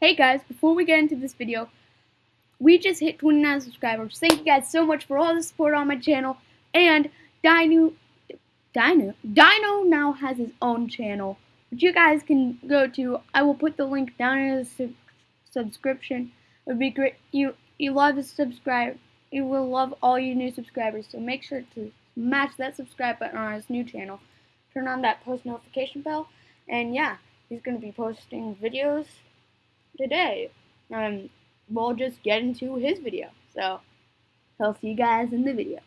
Hey guys, before we get into this video, we just hit 29 subscribers. Thank you guys so much for all the support on my channel. And Dino, Dino, Dino now has his own channel, which you guys can go to. I will put the link down in the su subscription. It would be great. You you love to subscribe. You will love all you new subscribers. So make sure to smash that subscribe button on his new channel. Turn on that post notification bell. And yeah, he's going to be posting videos today. Um, we'll just get into his video. So, I'll see you guys in the video.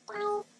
いっぱ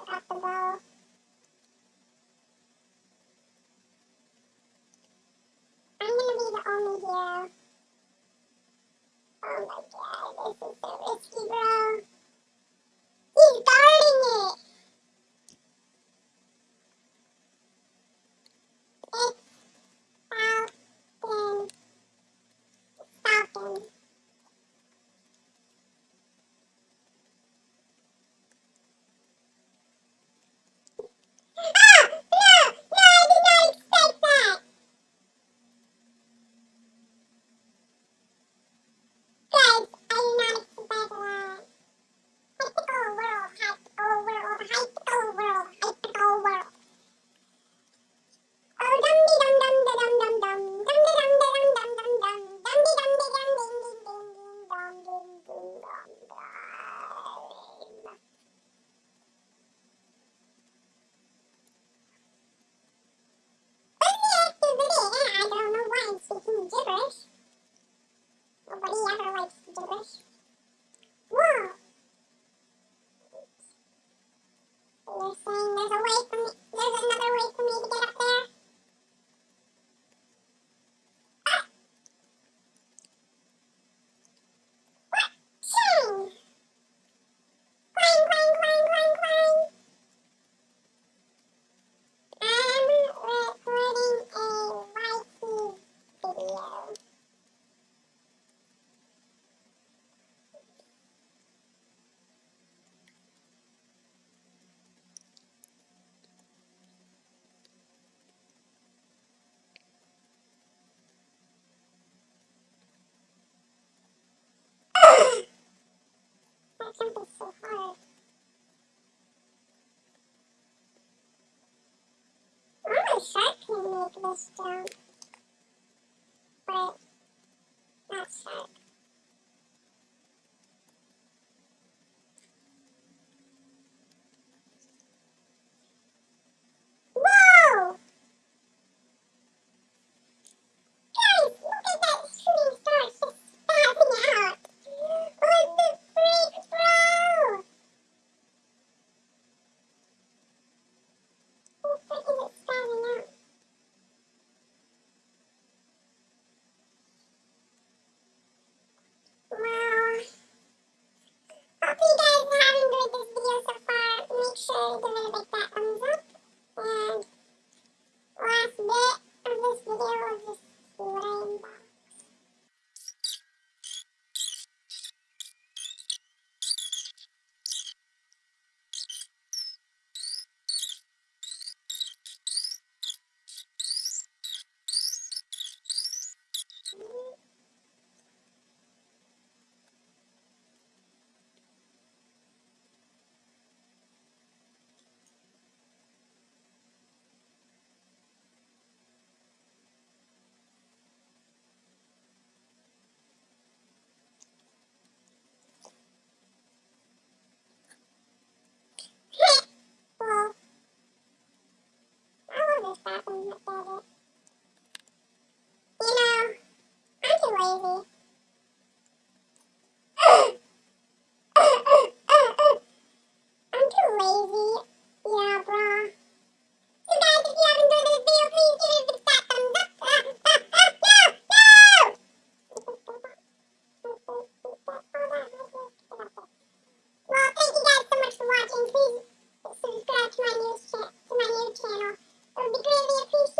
Why can't be so hard? Only Shark can make this jump. Oh, because of